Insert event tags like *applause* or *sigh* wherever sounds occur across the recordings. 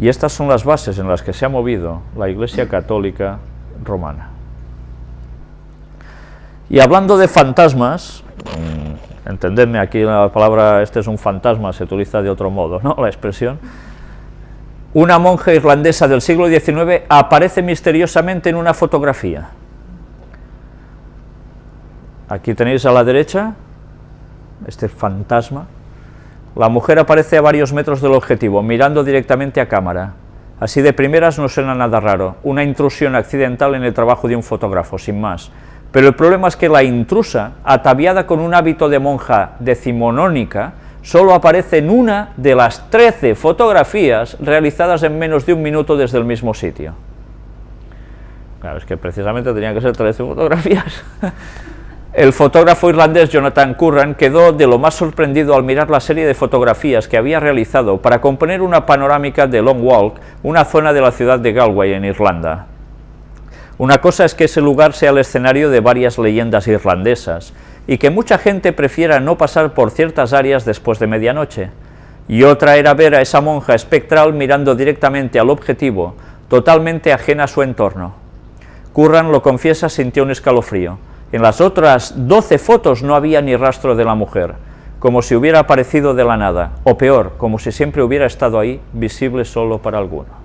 Y estas son las bases en las que se ha movido la Iglesia Católica Romana. Y hablando de fantasmas, mm, entendedme, aquí la palabra este es un fantasma, se utiliza de otro modo, ¿no? la expresión, una monja irlandesa del siglo XIX aparece misteriosamente en una fotografía. Aquí tenéis a la derecha este fantasma. La mujer aparece a varios metros del objetivo, mirando directamente a cámara. Así de primeras no suena nada raro, una intrusión accidental en el trabajo de un fotógrafo, sin más. Pero el problema es que la intrusa, ataviada con un hábito de monja decimonónica, solo aparece en una de las 13 fotografías realizadas en menos de un minuto desde el mismo sitio. Claro, es que precisamente tenían que ser 13 fotografías. *laughs* El fotógrafo irlandés Jonathan Curran quedó de lo más sorprendido al mirar la serie de fotografías que había realizado para componer una panorámica de Long Walk, una zona de la ciudad de Galway, en Irlanda. Una cosa es que ese lugar sea el escenario de varias leyendas irlandesas, y que mucha gente prefiera no pasar por ciertas áreas después de medianoche, y otra era ver a esa monja espectral mirando directamente al objetivo, totalmente ajena a su entorno. Curran lo confiesa sintió un escalofrío, en las otras 12 fotos no había ni rastro de la mujer, como si hubiera aparecido de la nada, o peor, como si siempre hubiera estado ahí, visible solo para algunos.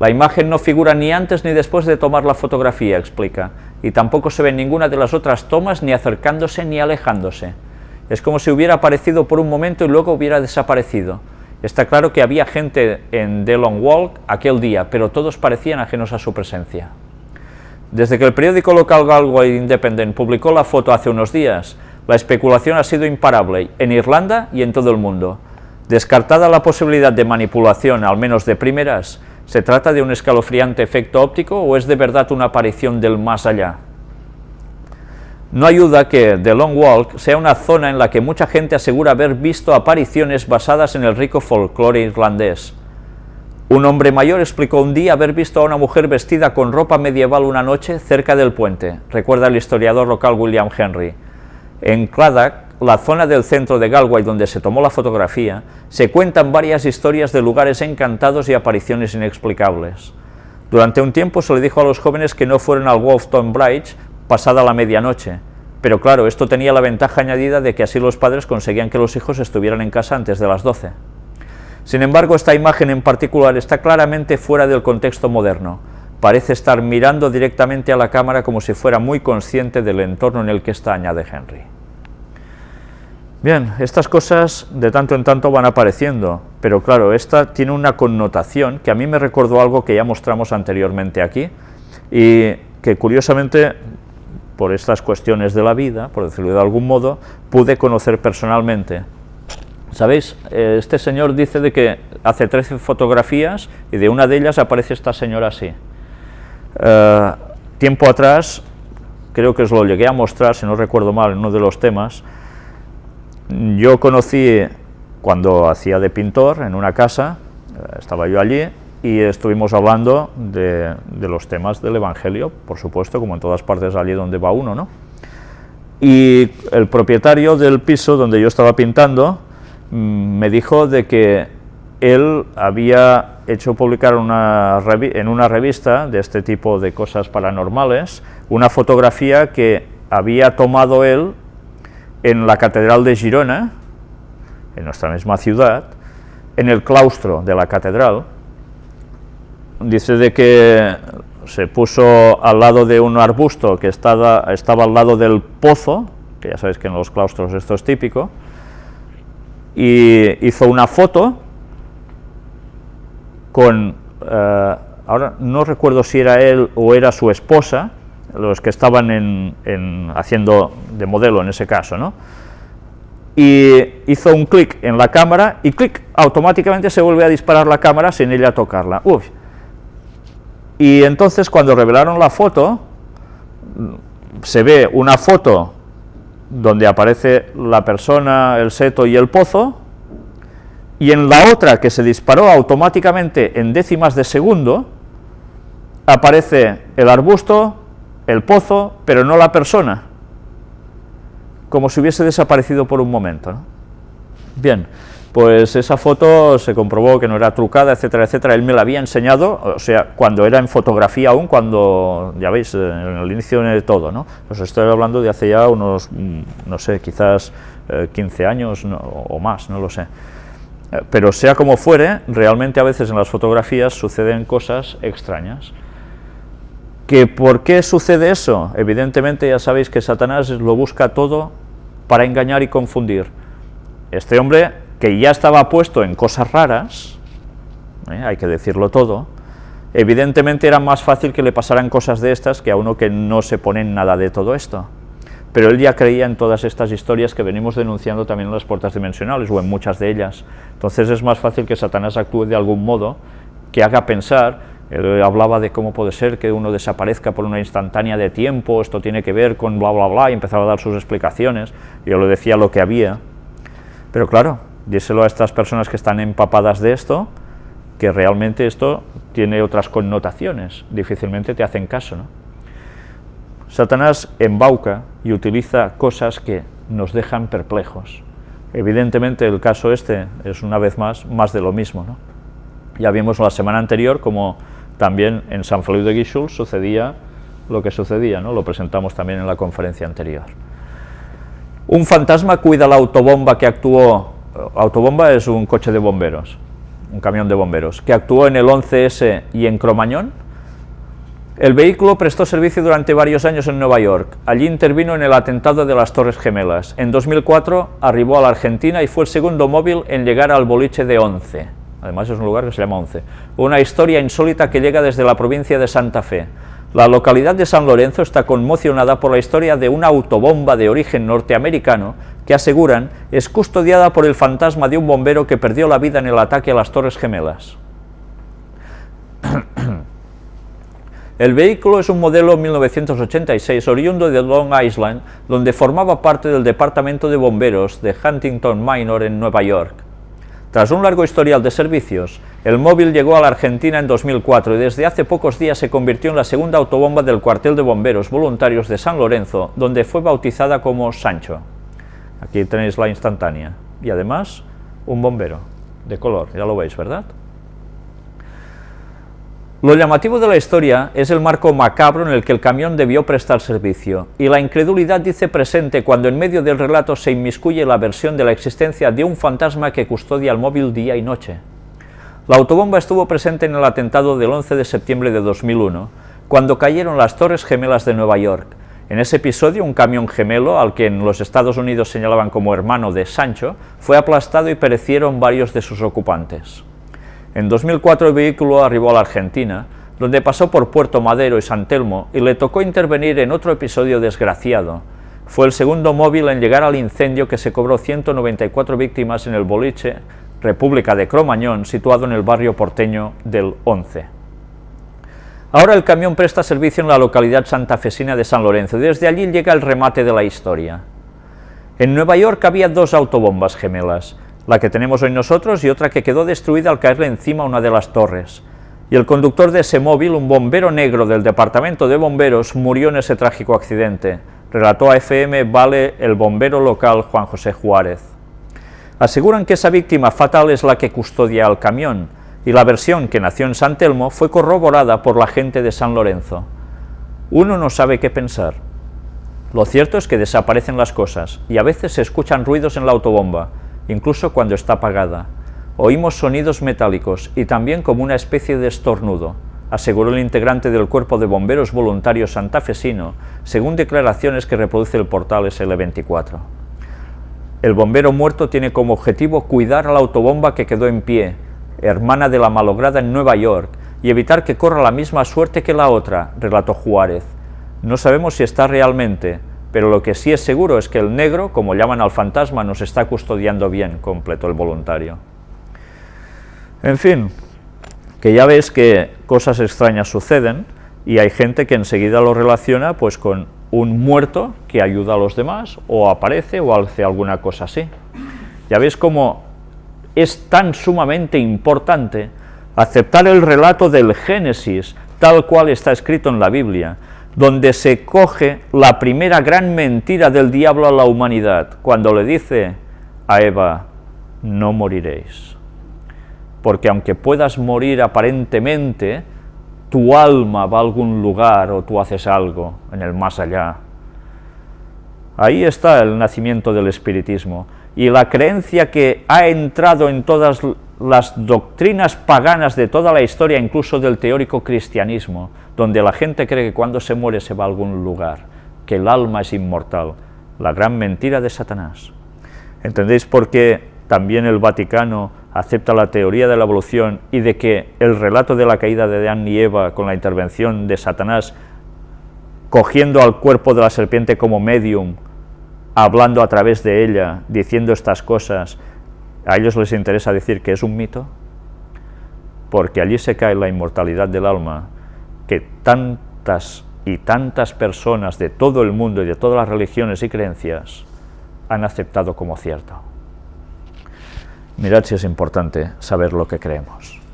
La imagen no figura ni antes ni después de tomar la fotografía, explica, y tampoco se ve en ninguna de las otras tomas ni acercándose ni alejándose. Es como si hubiera aparecido por un momento y luego hubiera desaparecido. Está claro que había gente en The Long Walk aquel día, pero todos parecían ajenos a su presencia. Desde que el periódico local Galway Independent publicó la foto hace unos días, la especulación ha sido imparable en Irlanda y en todo el mundo. Descartada la posibilidad de manipulación, al menos de primeras, ¿se trata de un escalofriante efecto óptico o es de verdad una aparición del más allá? No ayuda que The Long Walk sea una zona en la que mucha gente asegura haber visto apariciones basadas en el rico folclore irlandés. Un hombre mayor explicó un día haber visto a una mujer vestida con ropa medieval una noche cerca del puente, recuerda el historiador local William Henry. En Cladach, la zona del centro de Galway donde se tomó la fotografía, se cuentan varias historias de lugares encantados y apariciones inexplicables. Durante un tiempo se le dijo a los jóvenes que no fueran al Wolfton Bridge pasada la medianoche, pero claro, esto tenía la ventaja añadida de que así los padres conseguían que los hijos estuvieran en casa antes de las 12. Sin embargo, esta imagen en particular está claramente fuera del contexto moderno. Parece estar mirando directamente a la cámara como si fuera muy consciente del entorno en el que está, añade Henry. Bien, estas cosas de tanto en tanto van apareciendo, pero claro, esta tiene una connotación que a mí me recordó algo que ya mostramos anteriormente aquí, y que curiosamente, por estas cuestiones de la vida, por decirlo de algún modo, pude conocer personalmente. ¿Sabéis? Eh, este señor dice de que hace 13 fotografías y de una de ellas aparece esta señora así. Eh, tiempo atrás, creo que os lo llegué a mostrar, si no recuerdo mal, en uno de los temas, yo conocí cuando hacía de pintor en una casa, eh, estaba yo allí, y estuvimos hablando de, de, los temas del Evangelio, por supuesto, como en todas partes allí donde va uno, ¿no? Y el propietario del piso donde yo estaba pintando, me dijo de que él había hecho publicar en una revista de este tipo de cosas paranormales una fotografía que había tomado él en la Catedral de Girona, en nuestra misma ciudad, en el claustro de la catedral. Dice de que se puso al lado de un arbusto que estaba, estaba al lado del pozo, que ya sabéis que en los claustros esto es típico, y hizo una foto con, eh, ahora no recuerdo si era él o era su esposa, los que estaban en, haciendo de modelo en ese caso, ¿no? y hizo un clic en la cámara y clic, automáticamente se vuelve a disparar la cámara sin ella tocarla. Uf. Y entonces cuando revelaron la foto, se ve una foto donde aparece la persona, el seto y el pozo, y en la otra que se disparó automáticamente en décimas de segundo, aparece el arbusto, el pozo, pero no la persona, como si hubiese desaparecido por un momento. Bien, pues esa foto se comprobó que no era trucada, etcétera, etcétera, él me la había enseñado, o sea, cuando era en fotografía aún, cuando, ya veis, en el inicio de todo, ¿no? Os estoy hablando de hace ya unos, mm, no sé, quizás 15 eh, años o más, no lo sé. Eh, pero sea como fuere, realmente a veces en las fotografías suceden cosas extrañas. ¿Que ¿Por qué sucede eso? Evidentemente ya sabéis que Satanás lo busca todo para engañar y confundir. Este hombre, que ya estaba puesto en cosas raras, ¿eh? hay que decirlo todo, evidentemente era más fácil que le pasaran cosas de estas que a uno que no se pone en nada de todo esto pero él ya creía en todas estas historias que venimos denunciando también en las puertas dimensionales, o en muchas de ellas. Entonces es más fácil que Satanás actúe de algún modo que haga pensar, él hablaba de cómo puede ser que uno desaparezca por una instantánea de tiempo, esto tiene que ver con bla bla bla, y empezaba a dar sus explicaciones, yo le decía lo que había, pero claro, díselo a estas personas que están empapadas de esto, que realmente esto tiene otras connotaciones, difícilmente te hacen caso, ¿no? Satanás embauca y utiliza cosas que nos dejan perplejos. Evidentemente el caso este es una vez más más de lo mismo. ¿no? Ya vimos la semana anterior como también en San Feliu de Guíxols sucedía lo que sucedía, ¿no? lo presentamos también en la conferencia anterior. Un fantasma cuida la autobomba que actuó, autobomba es un coche de bomberos, un camión de bomberos, que actuó en el 11S y en Cromañón, el vehículo prestó servicio durante varios años en Nueva York. Allí intervino en el atentado de las Torres Gemelas. En 2004 arribó a la Argentina y fue el segundo móvil en llegar al boliche de Once. Además es un lugar que se llama Once. Una historia insólita que llega desde la provincia de Santa Fe. La localidad de San Lorenzo está conmocionada por la historia de una autobomba de origen norteamericano que aseguran es custodiada por el fantasma de un bombero que perdió la vida en el ataque a las Torres Gemelas. *clears throat* El vehículo es un modelo 1986 oriundo de Long Island, donde formaba parte del Departamento de Bomberos de Huntington Minor en Nueva York. Tras un largo historial de servicios, el móvil llegó a la Argentina en 2004 y desde hace pocos días se convirtió en la segunda autobomba del cuartel de bomberos voluntarios de San Lorenzo, donde fue bautizada como Sancho. Aquí tenéis la instantánea. Y además, un bombero, de color, ya lo veis, ¿verdad? Lo llamativo de la historia es el marco macabro en el que el camión debió prestar servicio, y la incredulidad dice presente cuando en medio del relato se inmiscuye la versión de la existencia de un fantasma que custodia el móvil día y noche. La autobomba estuvo presente en el atentado del 11 de septiembre de 2001, cuando cayeron las Torres Gemelas de Nueva York. En ese episodio, un camión gemelo, al que en los Estados Unidos señalaban como hermano de Sancho, fue aplastado y perecieron varios de sus ocupantes. En 2004 el vehículo arribó a la Argentina, donde pasó por Puerto Madero y San Telmo y le tocó intervenir en otro episodio desgraciado. Fue el segundo móvil en llegar al incendio que se cobró 194 víctimas en el boliche República de Cromañón, situado en el barrio porteño del 11. Ahora el camión presta servicio en la localidad santafesina de San Lorenzo y desde allí llega el remate de la historia. En Nueva York había dos autobombas gemelas, la que tenemos hoy nosotros y otra que quedó destruida al caerle encima una de las torres. Y el conductor de ese móvil, un bombero negro del departamento de bomberos, murió en ese trágico accidente, relató a FM Vale el bombero local Juan José Juárez. Aseguran que esa víctima fatal es la que custodia al camión, y la versión que nació en San Telmo fue corroborada por la gente de San Lorenzo. Uno no sabe qué pensar. Lo cierto es que desaparecen las cosas, y a veces se escuchan ruidos en la autobomba, incluso cuando está apagada. Oímos sonidos metálicos y también como una especie de estornudo, aseguró el integrante del Cuerpo de Bomberos Voluntarios santafesino, según declaraciones que reproduce el portal SL24. El bombero muerto tiene como objetivo cuidar a la autobomba que quedó en pie, hermana de la malograda en Nueva York, y evitar que corra la misma suerte que la otra, relató Juárez. No sabemos si está realmente, pero lo que sí es seguro es que el negro, como llaman al fantasma, nos está custodiando bien, completó el voluntario. En fin, que ya ves que cosas extrañas suceden y hay gente que enseguida lo relaciona pues con un muerto que ayuda a los demás, o aparece o hace alguna cosa así. Ya ves cómo es tan sumamente importante aceptar el relato del Génesis tal cual está escrito en la Biblia, donde se coge la primera gran mentira del diablo a la humanidad, cuando le dice a Eva, no moriréis. Porque aunque puedas morir aparentemente, tu alma va a algún lugar o tú haces algo en el más allá. Ahí está el nacimiento del espiritismo y la creencia que ha entrado en todas las doctrinas paganas de toda la historia, incluso del teórico cristianismo, donde la gente cree que cuando se muere se va a algún lugar, que el alma es inmortal, la gran mentira de Satanás. ¿Entendéis por qué también el Vaticano acepta la teoría de la evolución y de que el relato de la caída de Adán y Eva con la intervención de Satanás, cogiendo al cuerpo de la serpiente como medium, hablando a través de ella, diciendo estas cosas, a ellos les interesa decir que es un mito, porque allí se cae la inmortalidad del alma que tantas y tantas personas de todo el mundo y de todas las religiones y creencias han aceptado como cierto. Mirad si es importante saber lo que creemos.